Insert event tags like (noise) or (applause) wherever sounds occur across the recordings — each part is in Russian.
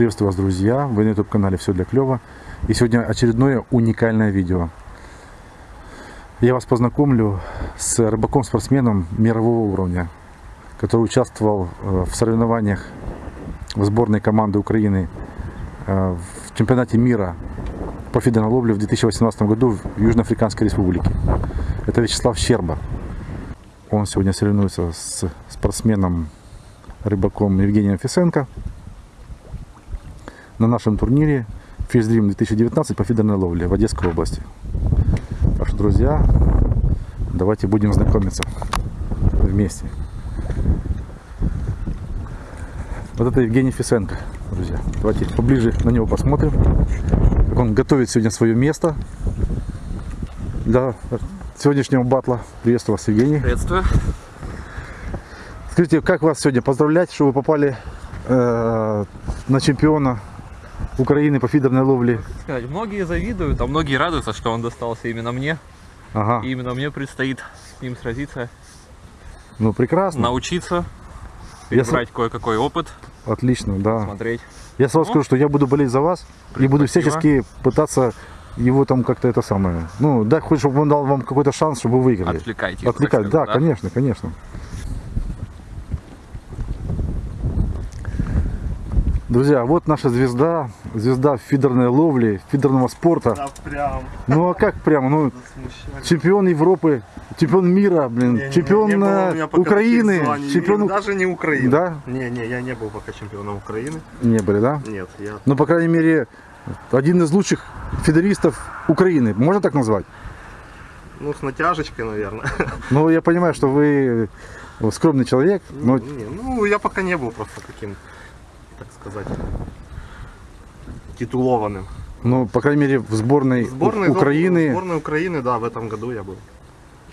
Приветствую вас, друзья! Вы на YouTube-канале «Все для клёва». И сегодня очередное уникальное видео. Я вас познакомлю с рыбаком-спортсменом мирового уровня, который участвовал э, в соревнованиях в сборной команды Украины э, в чемпионате мира по фидерной в 2018 году в Южноафриканской республике. Это Вячеслав Щерба. Он сегодня соревнуется с спортсменом рыбаком Евгением Фисенко на нашем турнире Фишдрим 2019 по фидерной ловле в Одесской области. Так что, друзья, давайте будем знакомиться вместе. Вот это Евгений Фисенко, друзья. Давайте поближе на него посмотрим. Как он готовит сегодня свое место для сегодняшнего батла. Приветствую вас, Евгений. Приветствую. Скажите, как вас сегодня поздравлять, что вы попали э, на чемпиона Украины по фидерной ловле. Сказать, многие завидуют, а многие радуются, что он достался именно мне. Ага. И именно мне предстоит с ним сразиться. Ну, прекрасно. Научиться, перебрать я... кое-какой опыт. Отлично, да. Смотреть. Я сразу ну, скажу, что я буду болеть за вас и буду всячески пытаться его там как-то это самое. Ну, да, хоть чтобы он дал вам какой-то шанс, чтобы вы выиграли. Отвлекайте. Отвлекать, да, да, конечно, конечно. Друзья, вот наша звезда, звезда фидерной ловли, фидерного спорта. Да, прям. Ну а как прямо? Ну, чемпион Европы, чемпион мира, блин, не, чемпион не, не э, Украины, чемпион... Даже не Украины. Да? Не, не, я не был пока чемпионом Украины. Не были, да? Нет, я... Ну, по крайней мере, один из лучших фидеристов Украины, можно так назвать? Ну, с натяжечкой, наверное. (laughs) Ну, я понимаю, что вы скромный человек, но... Не, ну, я пока не был просто таким так сказать, титулованным. Ну, по крайней мере, в сборной, сборной Украины. В сборной Украины, да, в этом году я был.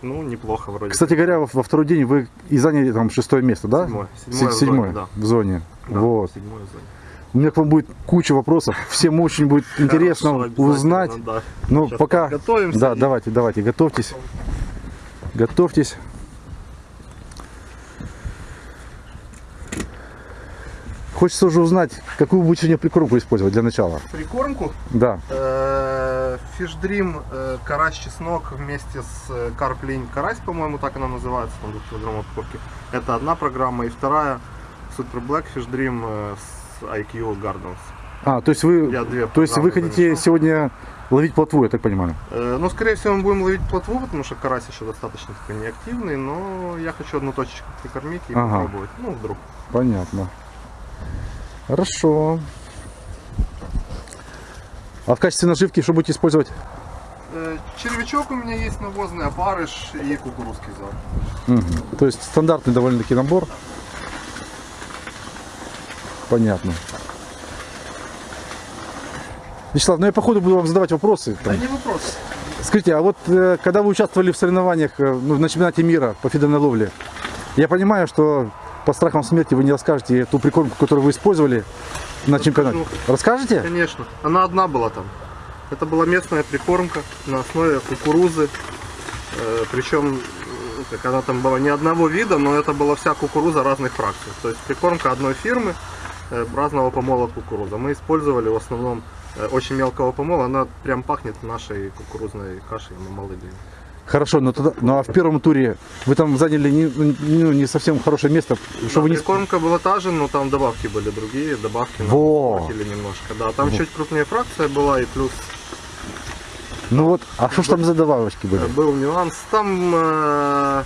Ну, неплохо вроде. Кстати говоря, во, во второй день вы и заняли там шестое место, да? Седьмое. Седьмое, седьмое в зоне, да. В зоне. Да, вот. Седьмое в зоне. У меня к вам будет куча вопросов. Всем очень будет интересно Хорошо, узнать. Да. Ну, Сейчас пока... Готовимся. Да, давайте, давайте, готовьтесь. Готовьтесь. Хочется уже узнать, какую будете сегодня прикормку использовать для начала. Прикормку? Да. Фишдрим, э, э, карась чеснок вместе с карплинь э, карась, по-моему, так она называется, там 2 килограмм упаковки. Это одна программа. И вторая Super Black Фишдрим с IQ Gardens. А, то есть вы, то есть вы хотите замешал. сегодня ловить плотву, я так понимаю? Э, ну, скорее всего, мы будем ловить плотву, потому что карась еще достаточно такой неактивный, но я хочу одну точечку прикормить и ага. попробовать. Ну, вдруг. Понятно. Хорошо. А в качестве наживки что будете использовать? Э, червячок у меня есть навозный, опарыш и кукурузский зал. Угу. То есть стандартный довольно-таки набор. Понятно. Вячеслав, ну я походу буду вам задавать вопросы. Там. Да не вопросы. Скажите, а вот э, когда вы участвовали в соревнованиях э, ну, на чемпионате мира по фидерной ловле, я понимаю, что по страхам смерти вы не расскажете ту прикормку, которую вы использовали на чемпионате? Расскажете? Конечно. Она одна была там. Это была местная прикормка на основе кукурузы. Э, Причем как она там была не одного вида, но это была вся кукуруза разных фракций. То есть прикормка одной фирмы э, разного помола кукуруза. Мы использовали в основном э, очень мелкого помола. Она прям пахнет нашей кукурузной кашей мамалыгой. Хорошо, но, тогда, ну а в первом туре вы там заняли не, ну, не совсем хорошее место. Да, что вы не... Кормка была та же, но там добавки были другие, добавки Во. немножко. Да, там Во. чуть крупнее фракция была и плюс... Ну вот, а что ж там за добавочки были? Был нюанс. Там, э,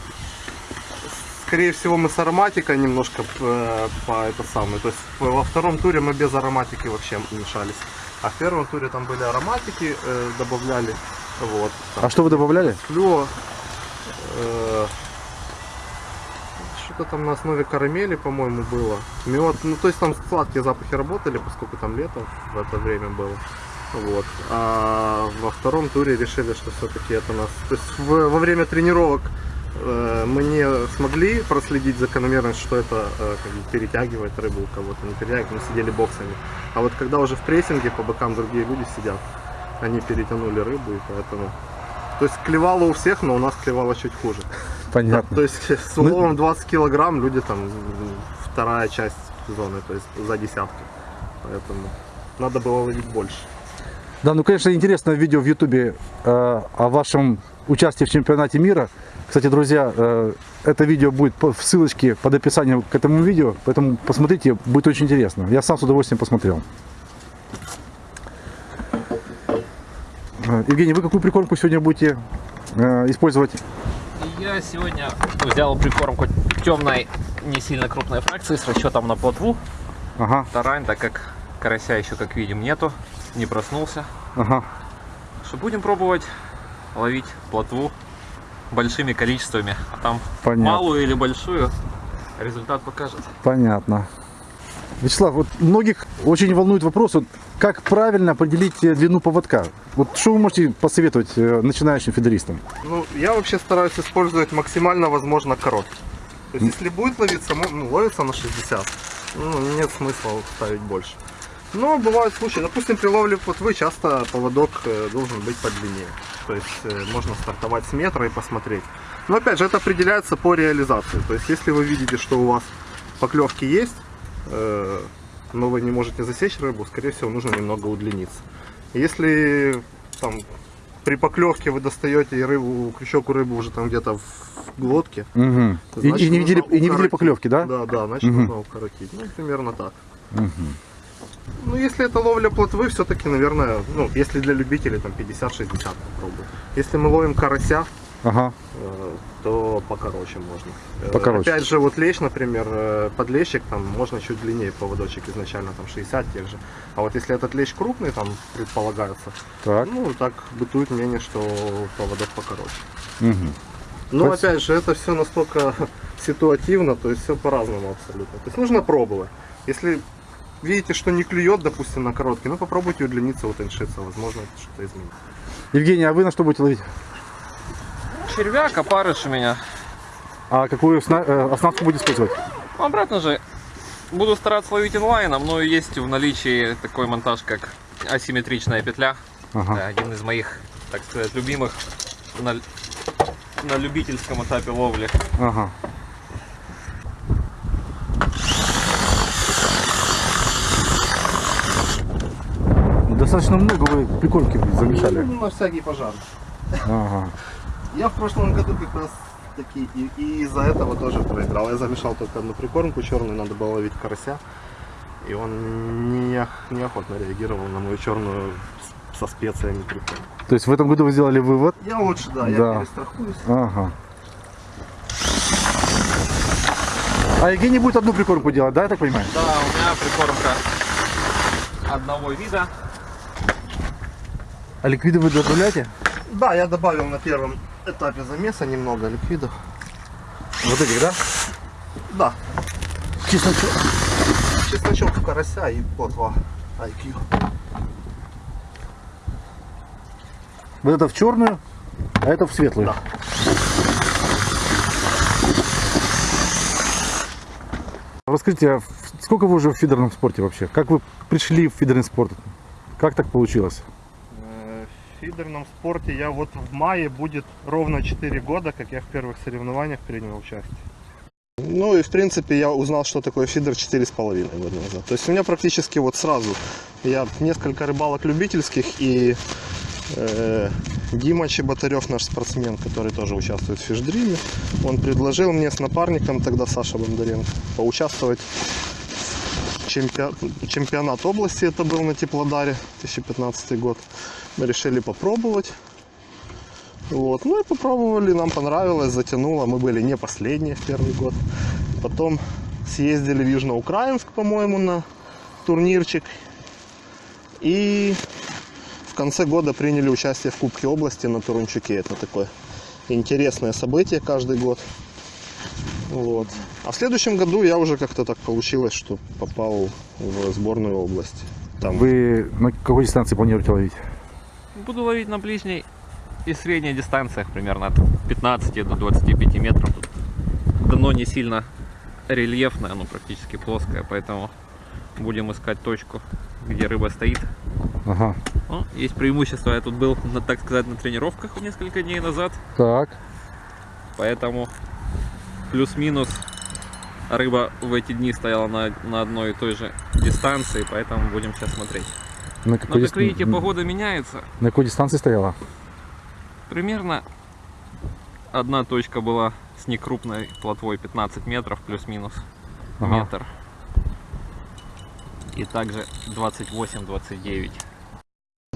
скорее всего, мы с ароматикой немножко э, по это самое. То есть во втором туре мы без ароматики вообще мешались. А в первом туре там были ароматики, э, добавляли. Вот, а что вы добавляли? Флюо. Э, Что-то там на основе карамели, по-моему, было. Мед. Ну, то есть там сладкие запахи работали, поскольку там лето в это время было. Вот. А во втором туре решили, что все-таки это нас... То есть в, во время тренировок э, мы не смогли проследить закономерность, что это э, как бы, перетягивает рыбу у кого-то, не перетягивает, мы сидели боксами. А вот когда уже в прессинге по бокам другие люди сидят, они перетянули рыбу, и поэтому... То есть клевало у всех, но у нас клевало чуть хуже. Понятно. То есть с уловом 20 килограмм люди там вторая часть зоны, то есть за десятки. поэтому надо было ловить больше. Да, ну, конечно, интересное видео в Ютубе э, о вашем участии в чемпионате мира. Кстати, друзья, э, это видео будет в ссылочке под описанием к этому видео, поэтому посмотрите, будет очень интересно. Я сам с удовольствием посмотрел. Э, Евгений, вы какую прикормку сегодня будете э, использовать? Я сегодня взял прикормку темной, не сильно крупной фракции с расчетом на плотву. Ага, Тарань, так как карася еще, как видим, нету, не проснулся. ага. Что будем пробовать ловить плотву большими количествами. А там Понятно. малую или большую результат покажет. Понятно. Вячеслав, вот многих очень волнует вопрос, вот как правильно определить э, длину поводка. Вот что вы можете посоветовать э, начинающим фидеристам? Ну, я вообще стараюсь использовать максимально возможно короткий. То есть, если будет ловиться, ну, ловится на 60, ну, нет смысла ставить больше. Но бывают случаи, допустим, при ловле плотвы часто поводок э, должен быть подлиннее. То есть можно стартовать с метра и посмотреть. Но опять же, это определяется по реализации. То есть, если вы видите, что у вас поклевки есть, но вы не можете засечь рыбу, скорее всего, нужно немного удлиниться. Если там при поклевке вы достаете и рыбу, крючок у рыбы уже там где-то в глотке. И, значит, и не видели, и не видели поклевки, да? Да, да, значит Мгм. нужно укоротить. Ну, примерно так. Мгм. Ну, если это ловля плотвы, все-таки, наверное, ну, если для любителей, там 50-60 попробую. Если мы ловим карася, Ага. э, то покороче можно. Э, Покороче. Опять же, вот лещ, например, э, подлещик, там можно чуть длиннее поводочек изначально, там 60 тех же. А вот если этот лещ крупный, там предполагается, Так. ну, так бытует мнение, что поводок покороче. Мгм. Но Спасибо. опять же, это все настолько (laughs) ситуативно, то есть все по-разному абсолютно. То есть нужно пробовать. Если видите, что не клюет, допустим, на короткий, ну попробуйте удлиниться, утоньшиться, возможно, что-то изменит. Евгений, а вы на что будете ловить? Червяк, опарыш у меня. А какую э, оснастку будете использовать? Ну, Обратно же, буду стараться ловить инлайном, но есть в наличии такой монтаж, как асимметричная петля. Ага. Да, один из моих, так сказать, любимых на, на любительском этапе ловли. Ага. Достаточно много вы прикормки замешали. Ну, на всякий пожар. Ага. Я в прошлом году как раз таки и, и из-за этого тоже проиграл. Я замешал только одну прикормку черную, надо было ловить карася. И он не, неохотно реагировал на мою черную со специями прикормку. То есть в этом году вы сделали вывод? Я лучше, да, я Да. перестрахуюсь. Ага. А Евгений будет одну прикормку делать, да, я так понимаю? Да, у меня прикормка одного вида. А ликвиды вы добавляете? Да, я добавил на первом этапе замеса немного ликвидов. Вот этих, да? Да, Чесночок. чесночок карася и плотва IQ. Вот это в черную, а это в светлую. Да. Расскажите, а в- сколько вы уже в фидерном спорте вообще? Как вы пришли в фидерный спорт? Как так получилось? В фидерном спорте я вот в мае будет ровно 4 года, как я в первых соревнованиях принял участие. Ну и в принципе я узнал, что такое фидер 4,5 года назад. То есть у меня практически вот сразу, я несколько рыбалок любительских и э, Дима Чеботарев, наш спортсмен, который тоже участвует в фишдриме, он предложил мне с напарником, тогда Саша Бондаренко, поучаствовать чемпион- чемпионат области, это был на Теплодаре, 2015 год. Мы решили попробовать. Вот. Ну и попробовали, нам понравилось, затянуло. Мы были не последние в первый год. Потом съездили в Южноукраинск, по-моему, на турнирчик. И в конце года приняли участие в Кубке области на Турунчуке. Это такое интересное событие каждый год. Вот. А в следующем году я уже как-то так получилось, что попал в сборную области. Там Вы на какой дистанции планируете ловить? Буду ловить на ближней и средней дистанциях, примерно от 15 до 25 метров. Тут дно не сильно рельефное, оно практически плоское, поэтому будем искать точку, где рыба стоит. Ага. Ну, есть преимущество, я тут был, на, так сказать, на тренировках несколько дней назад, Так. поэтому плюс-минус рыба в эти дни стояла на, на одной и той же дистанции, поэтому будем сейчас смотреть. На Но какой, как дис- видите, погода меняется. на какой дистанции стояла? Примерно одна точка была с некрупной плотвой 15 метров плюс-минус Ага. метр. И также 28-29.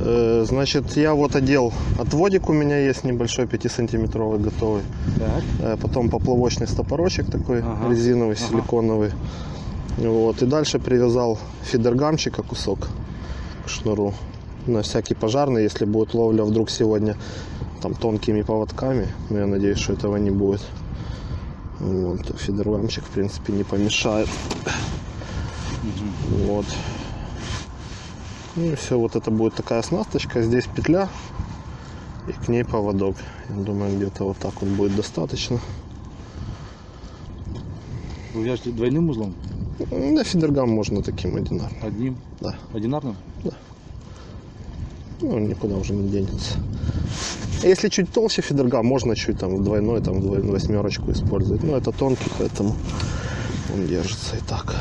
Э, Значит, я вот одел отводик у меня есть небольшой 5-сантиметровый готовый. Так. Э, Потом поплавочный стопорочек такой Ага. резиновый, Ага. силиконовый. Вот. И дальше привязал фидергамчика кусок к шнуру. На всякий пожарный, если будет ловля вдруг сегодня там тонкими поводками. Но я надеюсь, что этого не будет. Вот. Фидергамчик, в принципе, не помешает. Вот. Ну и все, вот это будет такая оснасточка. Здесь петля и к ней поводок. Я думаю, где-то вот так вот будет достаточно. Вы вяжете двойным узлом? Да, фидергам можно таким одинарным. Одним? Да. Одинарным? Ну, он никуда уже не денется. Если чуть толще фидергам, можно чуть там двойной, там двойную восьмерочку использовать. Но это тонкий, поэтому он держится и так.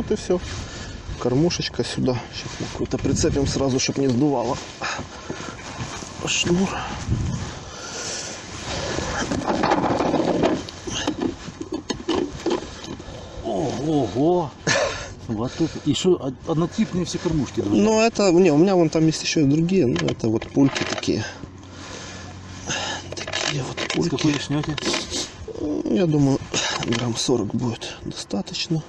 Вот и все. Кормушечка сюда. Сейчас мы какой-то прицепим сразу, чтобы не сдувало. Шнур. Ого! Вот это. Что, однотипные все кормушки, друзья? Ну, это, не, у меня вон там есть еще и другие, ну, это вот пульки такие. Такие вот С пульки. какой шнете? Я думаю, грамм 40 будет достаточно.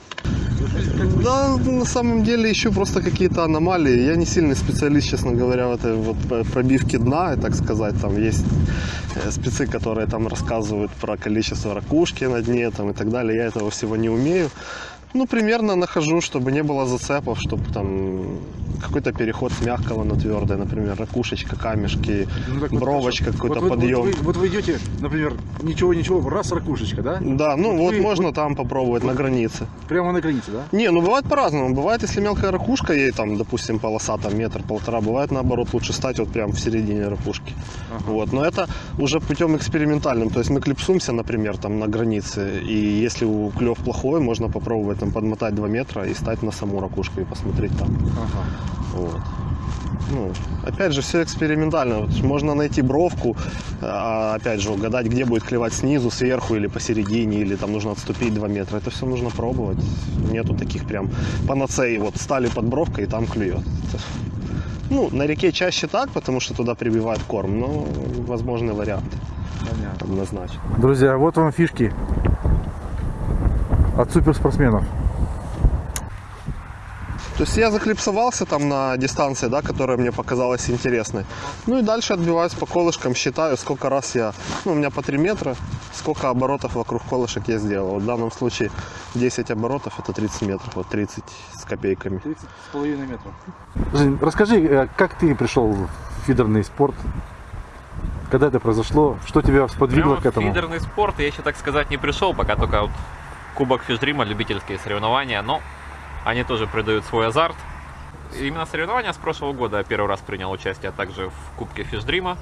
Да, на самом деле еще просто какие-то аномалии. Я не сильный специалист, честно говоря, в этой вот пробивке дна, так сказать. Там есть э, спецы, которые там рассказывают про количество ракушки на дне там, и так далее. Я этого всего не умею. Ну, примерно нахожу, чтобы не было зацепов, чтобы там какой-то переход с мягкого на твердое, например, ракушечка, камешки, Ну, так вот бровочка, хорошо. какой-то вот, подъем. Вот, вы, вот вы идете, например, ничего-ничего, раз ракушечка, да? Да, ну вот вы- можно там попробовать на границе. Прямо на границе, да? Не, ну бывает по-разному. Бывает, если мелкая ракушка, ей там, допустим, полоса там метр-полтора, бывает наоборот лучше стать вот прям в середине ракушки. Вот. Но это уже путем экспериментальным. То есть мы клипсуемся, например, там на границе, и если у клев плохой, можно попробовать там подмотать 2 метра и стать на саму ракушку и посмотреть там. Ага. Вот. Ну, опять же, все экспериментально. Вот можно найти бровку, а, опять же, угадать, где будет клевать снизу, сверху или посередине, или там нужно отступить 2 метра. Это все нужно пробовать. Нету таких прям панацеи. Вот стали под бровкой и там клюет. Ну, на реке чаще так, потому что туда прибивают корм, но возможны варианты Понятно. однозначно. Друзья, вот вам фишки от суперспортсменов. То есть я заклипсовался там на дистанции, да, которая мне показалась интересной. Ну и дальше отбиваюсь по колышкам, считаю, сколько раз я, ну у меня по 3 метра, сколько оборотов вокруг колышек я сделал. Вот в данном случае 10 оборотов это 30 метров, вот 30 с копейками. 30 с половиной метров. Жень, расскажи, э, как ты пришел в фидерный спорт? Когда это произошло? Что тебя сподвигло Прямо к этому? в фидерный спорт я еще, так сказать, не пришел, пока только вот Кубок Фишдрима, любительские соревнования, но они тоже придают свой азарт. Именно соревнования с прошлого года я первый раз принял участие а также в Кубке Фишдрима.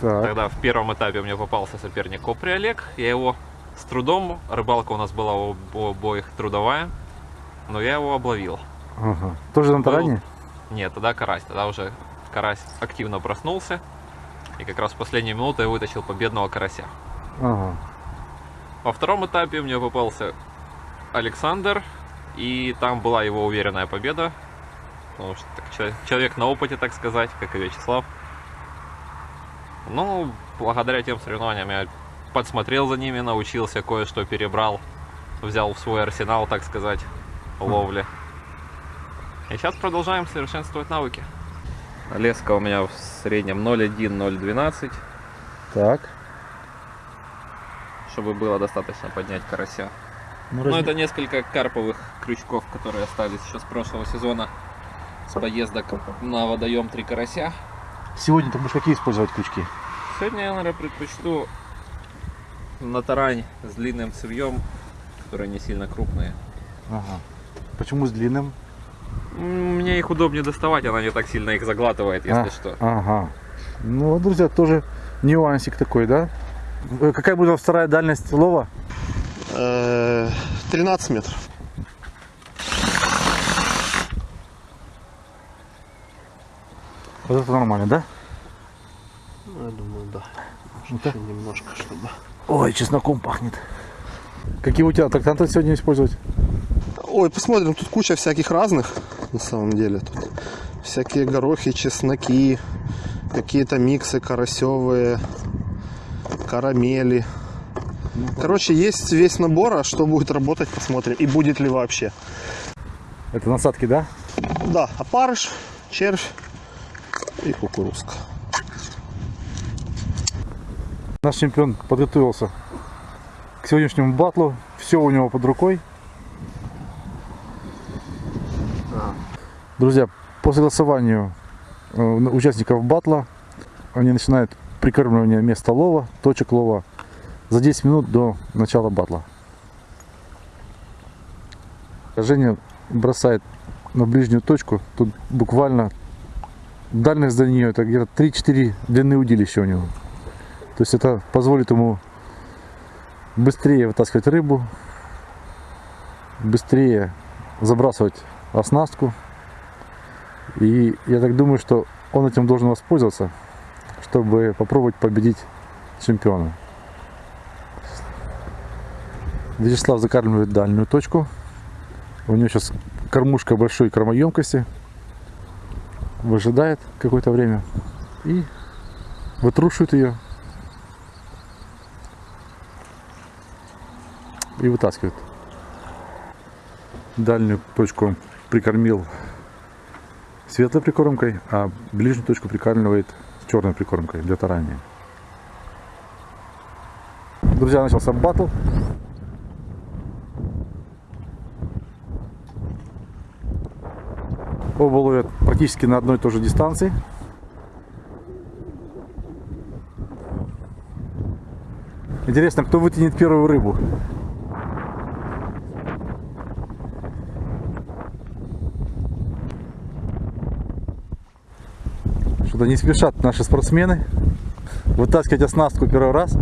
Так. Тогда в первом этапе мне попался соперник Копри Олег. Я его с трудом, рыбалка у нас была у обоих трудовая, но я его обловил. Ага. Тоже на Был- таране? Нет, тогда карась. Тогда уже карась активно проснулся. И как раз в последнюю минуту я вытащил победного карася. Ага. Во втором этапе мне попался Александр. И там была его уверенная победа. Потому что так, чел- человек на опыте, так сказать, как и Вячеслав. Ну, благодаря тем соревнованиям я подсмотрел за ними, научился, кое-что перебрал. Взял в свой арсенал, так сказать, ловли. И сейчас продолжаем совершенствовать навыки. Леска у меня в среднем 0,1-0,12, Так. чтобы было достаточно поднять карася. Ну, Ну, разни- это несколько карповых крючков, которые остались еще с прошлого сезона. С поездок на водоем три карася. Сегодня ты будешь какие использовать крючки? Сегодня я, наверное, предпочту на тарань с длинным цевьем, которые не сильно крупные. Ага. Почему с длинным? Мне их удобнее доставать, она не так сильно их заглатывает, если А, что. Ага. Ну, друзья, тоже нюансик такой, да? Э, Какая будет вторая дальность лова? Э, 13 метров. Вот это нормально, да? Я думаю, да. Ну-ка. Еще немножко, чтобы... Ой, чесноком пахнет. Какие у тебя трактанты сегодня использовать? Ой, посмотрим, тут куча всяких разных, на самом деле. Тут всякие горохи, чесноки, какие-то миксы карасевые, карамели. Короче, есть весь набор, а что будет работать, посмотрим. И будет ли вообще. Это насадки, да? Да, опарыш, червь и кукурузка. Наш чемпион подготовился к сегодняшнему батлу. Все у него под рукой. Друзья, по согласованию э, участников батла они начинают прикармливание места лова, точек лова за 10 минут до начала батла. Женя бросает на ближнюю точку. Тут буквально дальность до нее это где-то 3-4 длины удилища у него. То есть это позволит ему быстрее вытаскивать рыбу, быстрее забрасывать оснастку. И я так думаю, что он этим должен воспользоваться, чтобы попробовать победить чемпиона. Вячеслав закармливает дальнюю точку. У него сейчас кормушка большой кормоемкости. Выжидает какое-то время и вытрушивает ее и вытаскивает. Дальнюю точку прикормил светлой прикормкой, а ближнюю точку прикармливает черной прикормкой для тарания. Друзья, начался батл. Оба ловят практически на одной и той же дистанции. Интересно, кто вытянет первую рыбу? Что-то не спешат наши спортсмены вытаскивать оснастку первый раз.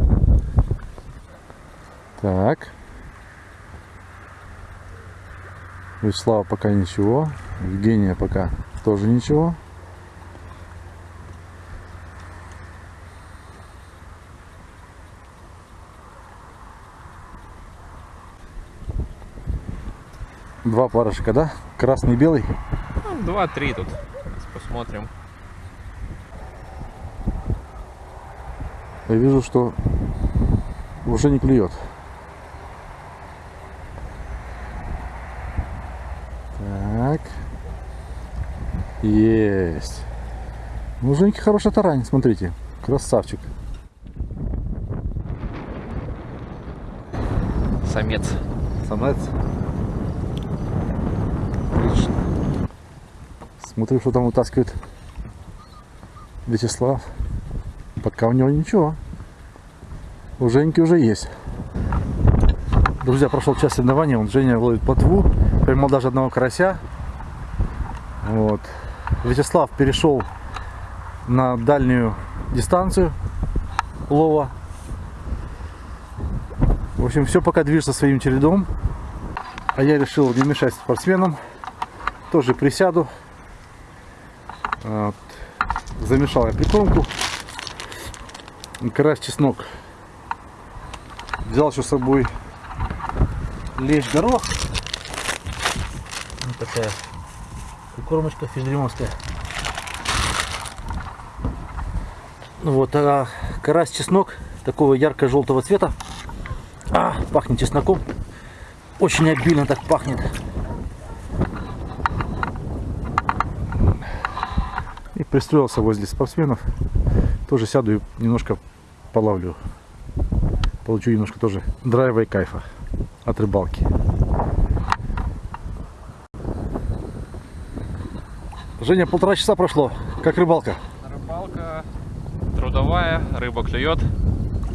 Так. Вячеслава пока ничего. Евгения пока тоже ничего. Два парышка, да? Красный и белый. Ну, Два-три тут. Сейчас посмотрим. Я вижу, что уже не клюет. Так. Есть. Ну, Женьки хороший тарань, смотрите. Красавчик. Самец. Самец. Отлично. Смотрю, что там вытаскивает Вячеслав. Пока у него ничего. У Женьки уже есть. Друзья, прошел час соревнований. Он Женя ловит плотву. Поймал даже одного карася. Вот. Вячеслав перешел на дальнюю дистанцию лова. В общем, все пока движется своим чередом. А я решил не мешать спортсменам. Тоже присяду. Вот. Замешал я прикормку. Карась чеснок. Взял еще с собой лещ горох. Вот такая прикормочка физдремовская. Ну Вот, а карась чеснок такого ярко-желтого цвета. А, пахнет чесноком. Очень обильно так пахнет. И пристроился возле спортсменов. Тоже сяду и немножко половлю. Получу немножко тоже драйва и кайфа от рыбалки. Женя, полтора часа прошло. Как рыбалка? Рыбалка трудовая, рыба клюет,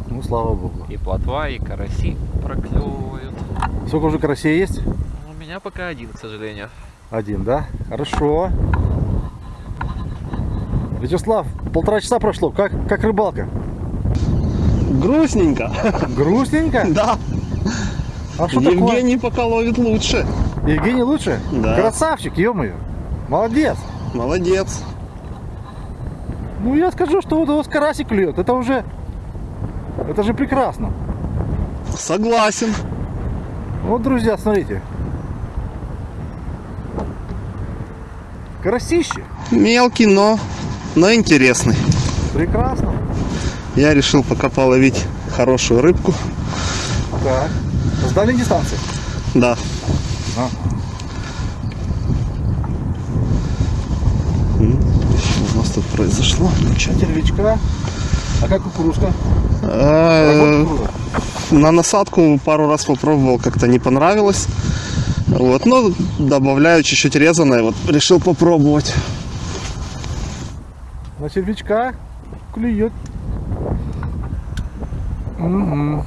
Ну, слава богу. и плотва, и караси проклевывают. Сколько уже карасей есть? У меня пока один, к сожалению. Один, да? Хорошо. Вячеслав, полтора часа прошло. Как, как рыбалка? Грустненько. Грустненько? (laughs) Да. А что такое? Евгений пока ловит лучше. Евгений лучше? Да. Красавчик, ё-моё. Молодец. Молодец. Ну я скажу, что вот у вас карасик клюет. Это уже... Это же прекрасно. Согласен. Вот, друзья, смотрите. Карасище. Мелкий, но, но интересный. Прекрасно. Я решил пока половить хорошую рыбку. Так. С дальней дистанции. Да. А. М, Что у нас произошло? Ничего. Червячка. А как кукурузка? Э? На насадку пару раз попробовал, как-то не понравилось. Вот, но добавляю чуть-чуть резаное, вот решил попробовать. На червячка клюет. Мгм.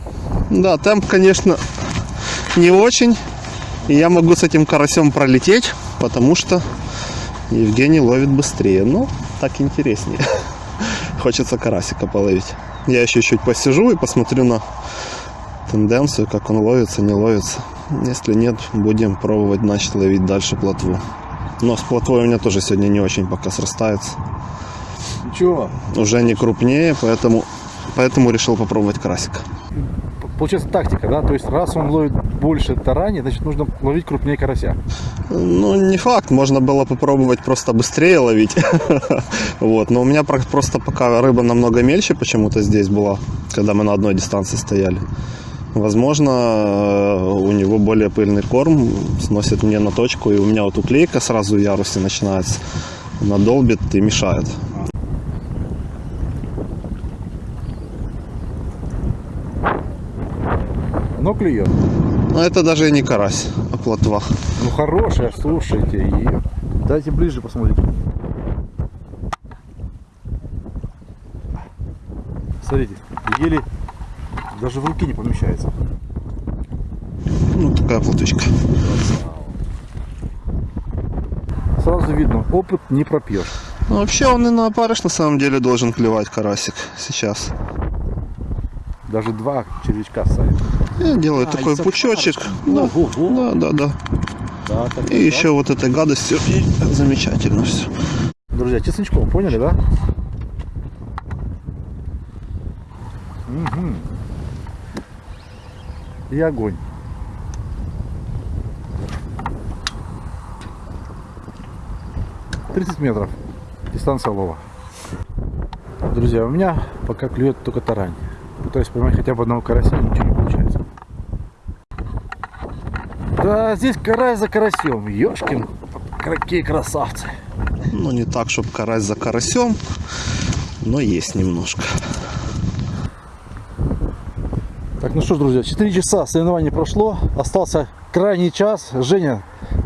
Да, темп, конечно, не очень. И я могу с этим карасем пролететь, потому что Евгений ловит быстрее. Ну, так интереснее. (laughs) Хочется карасика половить. Я еще чуть посижу и посмотрю на тенденцию, как он ловится, не ловится. Если нет, будем пробовать значит ловить дальше плотву. Но с плотвой у меня тоже сегодня не очень пока срастается. Ничего. Уже не крупнее, поэтому, поэтому решил попробовать карасика. Получается тактика, да? То есть раз он ловит больше тарани, значит нужно ловить крупнее карася. Ну, не факт, можно было попробовать просто быстрее ловить. (laughs) Вот, но у меня про- просто пока рыба намного мельче почему-то здесь была, когда мы на одной дистанции стояли. Возможно, э, у него более пыльный корм, сносит мне на точку, и у меня вот уклейка сразу в ярусе начинается. Она долбит и мешает. Но клюет. Но это даже и не карась, а плотва. Ну хорошая, слушайте. И... Дайте ближе посмотрите. Смотрите, еле даже в руки не помещается. Ну, такая плотвичка. Сразу видно, опыт не пропьешь. Ну, вообще он и на опарыш на самом деле должен клевать карасик сейчас. Даже два червячка ставит. Я делаю А, такой пучочек. Да, да, да, да. Да, так, И еще вот этой гадостью. И замечательно все. Друзья, чесночком, поняли, да? Мгм. И огонь. Тридцать метров. Дистанция лова. Друзья, у меня пока клюет только тарань. Пытаюсь поймать хотя бы одного карася, ничего не получается. Да, здесь карась за карасем. Ёшкин, какие красавцы. Ну, не так, чтобы карась за карасем, но есть немножко. Так, ну что ж, друзья, 4 часа соревнования прошло, остался крайний час. Женя,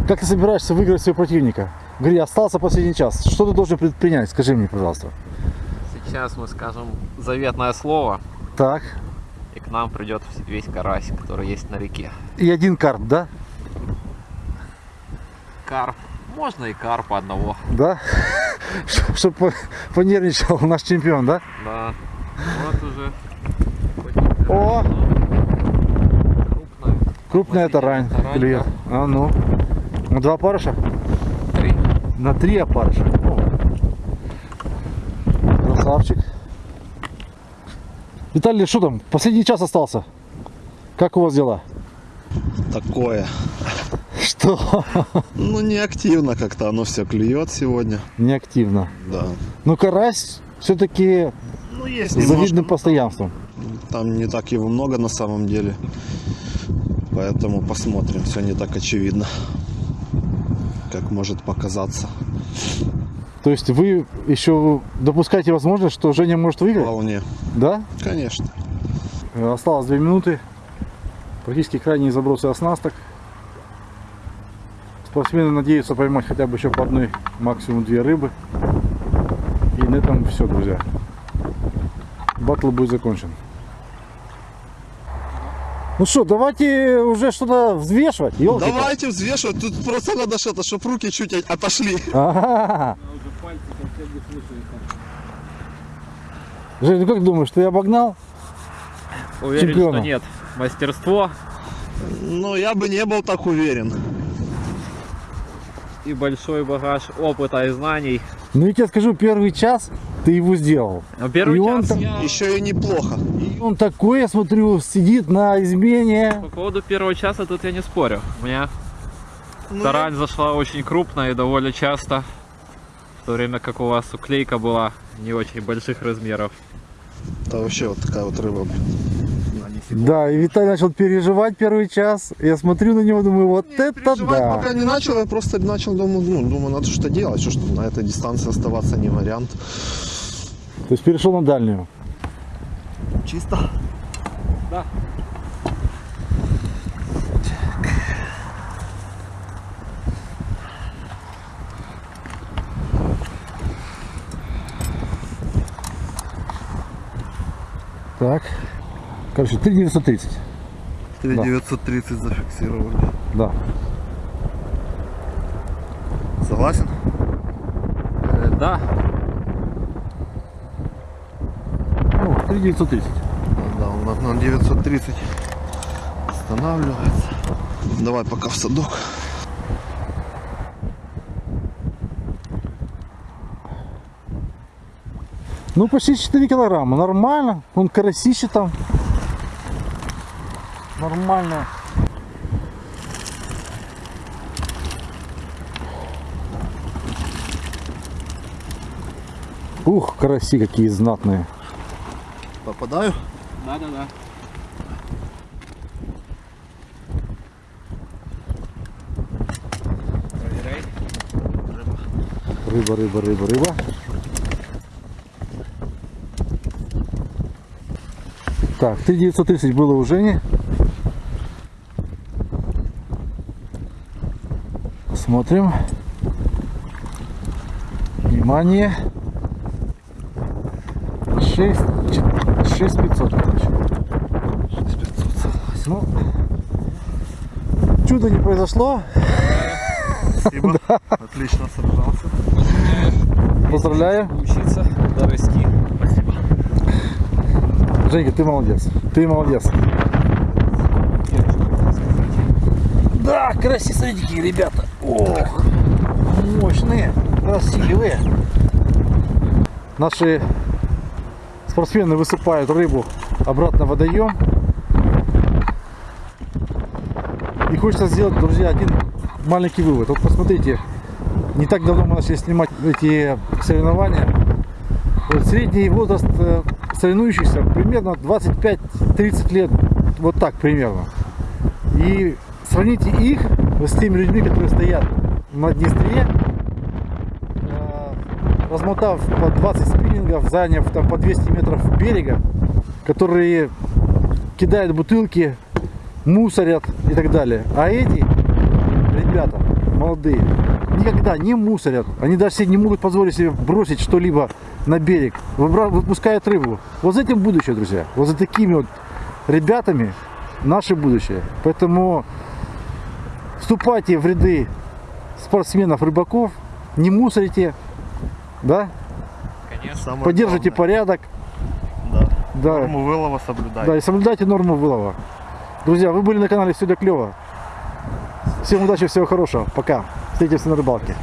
как ты собираешься выиграть своего противника? Говори, остался последний час. Что ты должен предпринять? Скажи мне, пожалуйста. Сейчас мы скажем заветное слово, Так, и к нам придет весь карась, который есть на реке. и один карп, да? Карп. Можно и карпа одного. Да? (laughs) Чтобы понервничал наш чемпион, да? Да. Вот уже. О! Крупная. Крупная тарань Тарань, клюет. А ну. На два парыша? Три. На три опарыша. Красавчик. Виталий, что там? Последний час остался. Как у вас дела? Такое. Что? Ну, не активно как-то оно все клюет сегодня. Неактивно. Да. Ну, карась все-таки Ну, есть с немножко. завидным постоянством. Там не так его много на самом деле. Поэтому посмотрим. Все не так очевидно, как может показаться. То есть вы еще допускаете возможность, что Женя может выиграть? Вполне. Да? Конечно. Э, Осталось две минуты. Практически крайние забросы оснасток. Спортсмены надеются поймать хотя бы еще по одной, максимум две рыбы. И на этом все, друзья. Батл будет закончен. Ну что, давайте уже что-то взвешивать. ёлки-палки. Давайте взвешивать. Тут просто надо что-то, чтобы руки чуть от- отошли. Ага. Жень, ну как думаешь, ты обогнал? Уверен, чемпионом? что нет. Мастерство Ну, я бы не был так уверен. И большой багаж опыта и знаний. Ну, я тебе скажу, первый час ты его сделал. А Первый И он час там- я... Еще и неплохо. И он такой, я смотрю, сидит на измене. По поводу первого часа тут я не спорю. У меня Ну, тарань зашла очень крупно и довольно часто. В то время как у вас уклейка была не очень больших размеров. Это вообще вот такая вот рыба. Да, и Виталий начал переживать первый час. Я смотрю на него, думаю, вот это Переживать да. пока не начал, я просто начал, думаю, ну, думаю, надо что-то делать, что, что на этой дистанции оставаться не вариант. То есть перешел на дальнюю. Чисто. Да. Так. Короче, 3930. 3930 зафиксировали. Да. Согласен? Э, да, Ну, 3930. Да, он на, на 930 останавливается. Давай пока в садок. Ну, почти 4 килограмма. Нормально. Он карасище там. Нормально. Ух, караси какие знатные. Попадаю? да, да, да. Проверяй. Рыба, рыба, рыба, рыба. Так, 3930 было у Жени. Смотрим. Внимание. 6, 6500, короче. 6500, согласен. Ну, чудо не произошло. Спасибо. (laughs) Отлично сражался. Поздравляю. Учиться расти. Спасибо. Женька, ты молодец. Ты молодец. Да, красивые ребята. Ох, мощные, красивые. Наши спортсмены высыпают рыбу обратно в водоем. И хочется сделать, друзья, один маленький вывод. Вот посмотрите, не так давно мы начали снимать эти соревнования. Вот средний возраст э, соревнующихся примерно 25-30 лет, вот так примерно. И сравните их с теми людьми, которые стоят на Днестре, э, размотав по 20 спиннингов, заняв там по 200 метров берега, которые кидают бутылки, мусорят и так далее. А эти ребята молодые никогда не мусорят. Они даже себе не могут позволить себе бросить что-либо на берег. Выпускают рыбу. Вот за этим будущее, друзья. Вот за такими вот ребятами наше будущее. Поэтому вступайте в ряды спортсменов, рыбаков, не мусорите, да, Конечно. Самое поддержите главное. порядок, Да. да, Норму вылова соблюдай. да, и соблюдайте норму вылова. Друзья, вы были на канале Все для клева. Всем удачи, всего хорошего. Пока. Встретимся на рыбалке.